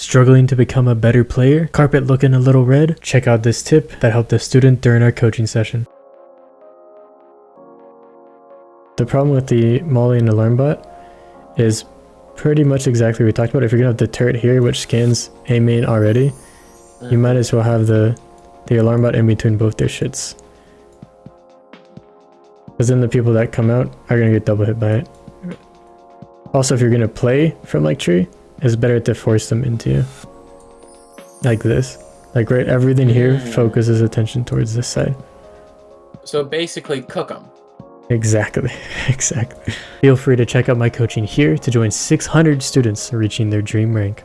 Struggling to become a better player? Carpet looking a little red? Check out this tip that helped a student during our coaching session. The problem with the Molly and Alarm Bot is pretty much exactly what we talked about. If you're gonna have the turret here, which scans A main already, you might as well have the the alarm bot in between both their shits. Because then the people that come out are gonna get double hit by it. Also, if you're gonna play from like tree, it's better to force them into you. Like this. Like right, everything here Mm. focuses attention towards this side. So basically, cook them. Exactly, exactly. Feel free to check out my coaching here to join 600 students reaching their dream rank.